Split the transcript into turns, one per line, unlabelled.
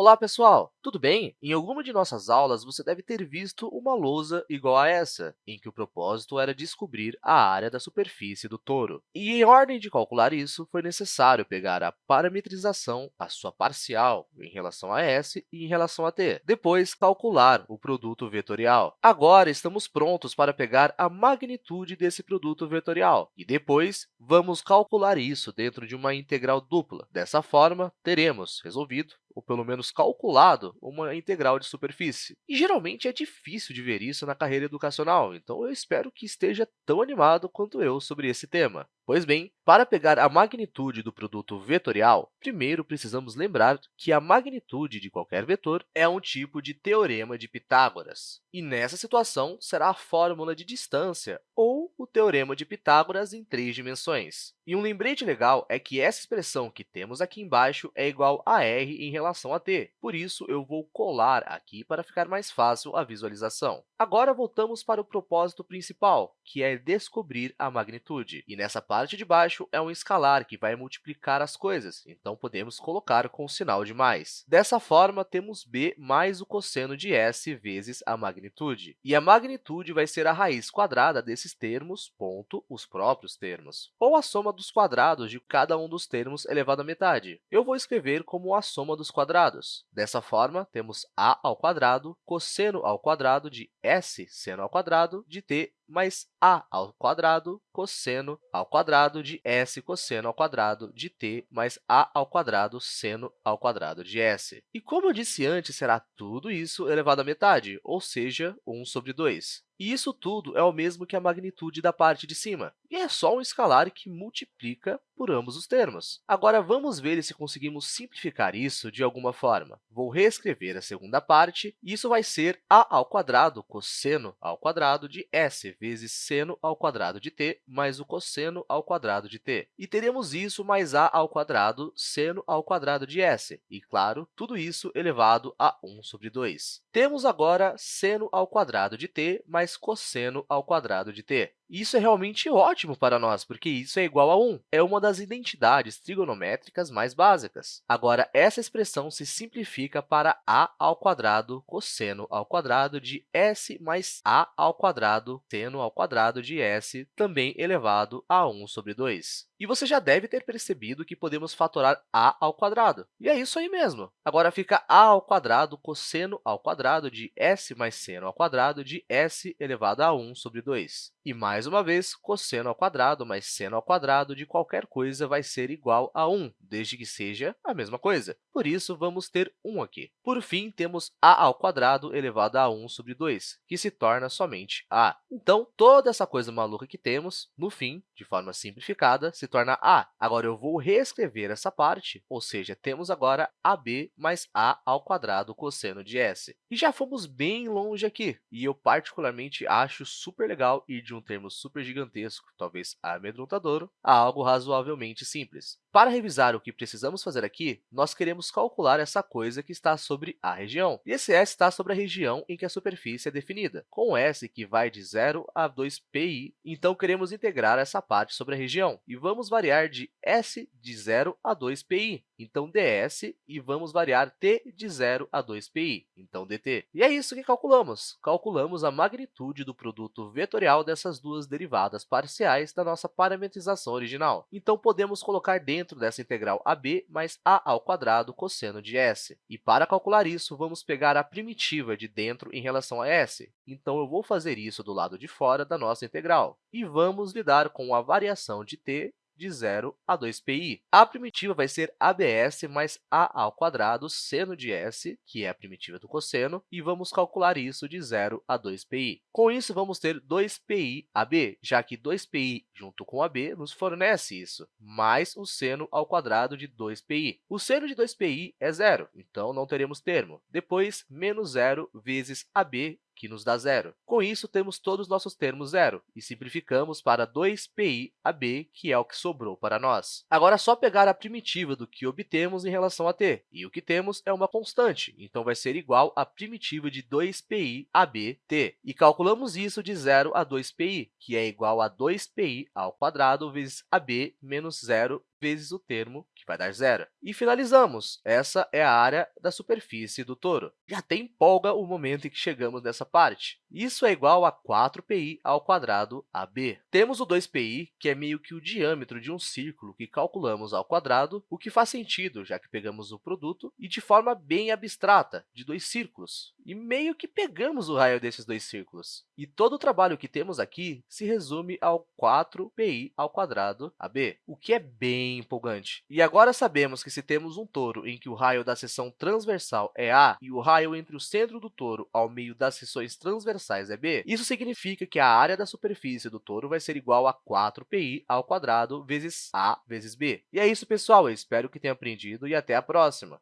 Olá, pessoal! Tudo bem? Em alguma de nossas aulas, você deve ter visto uma lousa igual a essa, em que o propósito era descobrir a área da superfície do touro. E, em ordem de calcular isso, foi necessário pegar a parametrização, a sua parcial, em relação a s e em relação a t. Depois, calcular o produto vetorial. Agora, estamos prontos para pegar a magnitude desse produto vetorial. E depois, vamos calcular isso dentro de uma integral dupla. Dessa forma, teremos resolvido ou pelo menos calculado, uma integral de superfície. E, geralmente, é difícil de ver isso na carreira educacional, então eu espero que esteja tão animado quanto eu sobre esse tema. Pois bem, para pegar a magnitude do produto vetorial, primeiro precisamos lembrar que a magnitude de qualquer vetor é um tipo de teorema de Pitágoras. E, nessa situação, será a fórmula de distância ou o teorema de Pitágoras em três dimensões. E um lembrete legal é que essa expressão que temos aqui embaixo é igual a r em relação a t. Por isso, eu vou colar aqui para ficar mais fácil a visualização. Agora, voltamos para o propósito principal, que é descobrir a magnitude. E nessa parte de baixo é um escalar que vai multiplicar as coisas, então podemos colocar com o sinal de mais. Dessa forma, temos b mais o cosseno de s vezes a magnitude. E a magnitude vai ser a raiz quadrada desses termos, ponto, os próprios termos, ou a soma dos quadrados de cada um dos termos elevado à metade. Eu vou escrever como a soma dos quadrados. Dessa forma, temos a ao quadrado, cosseno ao quadrado de s seno ao quadrado de t mais a ao quadrado cosseno ao quadrado de s cosseno ao quadrado de t mais a ao quadrado seno ao quadrado de s. E como eu disse antes, será tudo isso elevado à metade, ou seja, 1 sobre 2. E isso tudo é o mesmo que a magnitude da parte de cima, e é só um escalar que multiplica por ambos os termos. Agora, vamos ver se conseguimos simplificar isso de alguma forma. Vou reescrever a segunda parte, e isso vai ser a ao quadrado cosseno ao quadrado de s vezes seno ao quadrado de t mais o cosseno ao quadrado de t. E teremos isso mais a ao quadrado seno ao quadrado de s. E, claro, tudo isso elevado a 1 sobre 2. Temos agora seno ao quadrado de t mais cosseno ao quadrado de t. Isso é realmente ótimo para nós, porque isso é igual a 1. É uma das identidades trigonométricas mais básicas. Agora, essa expressão se simplifica para a ao quadrado cosseno ao quadrado de s mais a ao quadrado seno ao quadrado de s, também elevado a 1 sobre 2. E você já deve ter percebido que podemos fatorar a ao quadrado. E é isso aí mesmo. Agora fica a ao quadrado cosseno ao quadrado de s mais seno ao quadrado de s elevado a 1 sobre 2. E, mais uma vez, cosseno ao quadrado mais seno ao quadrado de qualquer coisa vai ser igual a 1, desde que seja a mesma coisa. Por isso, vamos ter 1 aqui. Por fim, temos a ao quadrado elevado a 1 sobre 2, que se torna somente a. Então, toda essa coisa maluca que temos, no fim, de forma simplificada, se torna a. Agora, eu vou reescrever essa parte, ou seja, temos agora ab mais a ao quadrado cosseno de s. E já fomos bem longe aqui, e eu particularmente acho super legal ir de um termo super gigantesco, talvez amedrontador, a algo razoavelmente simples. Para revisar o que precisamos fazer aqui, nós queremos calcular essa coisa que está sobre a região. E esse s está sobre a região em que a superfície é definida, com s que vai de 0 a 2pi. Então, queremos integrar essa parte sobre a região. E vamos variar de s de 0 a 2pi, então ds, e vamos variar t de 0 a 2pi, então dt. E é isso que calculamos. Calculamos a magnitude do produto vetorial dessas duas derivadas parciais da nossa parametrização original. Então, podemos colocar dentro dessa integral ab mais a ao quadrado cosseno de s. E para calcular isso, vamos pegar a primitiva de dentro em relação a s. Então, eu vou fazer isso do lado de fora da nossa integral. E vamos lidar com a variação de t de 0 a 2pi. A primitiva vai ser abs mais a ao quadrado seno de s, que é a primitiva do cosseno, e vamos calcular isso de 0 a 2pi. Com isso, vamos ter 2pi ab, já que 2pi junto com ab nos fornece isso, mais o seno ao quadrado de 2pi. O seno de 2pi é zero, então não teremos termo. Depois, menos zero vezes ab, que nos dá zero. Com isso, temos todos os nossos termos zero e simplificamos para 2pi ab, que é o que sobrou para nós. Agora, é só pegar a primitiva do que obtemos em relação a t, e o que temos é uma constante, então vai ser igual à primitiva de 2pi ab t. E calculamos isso de 0 a 2pi, que é igual a 2pi ao quadrado vezes ab menos 0 vezes o termo, que vai dar zero. E finalizamos. Essa é a área da superfície do touro. E até empolga o momento em que chegamos nessa parte. Isso é igual a 4pi ao quadrado AB. Temos o 2pi, que é meio que o diâmetro de um círculo que calculamos ao quadrado, o que faz sentido, já que pegamos o produto, e de forma bem abstrata, de dois círculos. E meio que pegamos o raio desses dois círculos. E todo o trabalho que temos aqui se resume ao 4pi ao quadrado AB, o que é bem empolgante. E agora sabemos que se temos um touro em que o raio da seção transversal é A e o raio entre o centro do touro ao meio das seções transversais é B, isso significa que a área da superfície do touro vai ser igual a 4pi ao quadrado vezes A vezes B. E é isso, pessoal. Eu espero que tenha aprendido e até a próxima!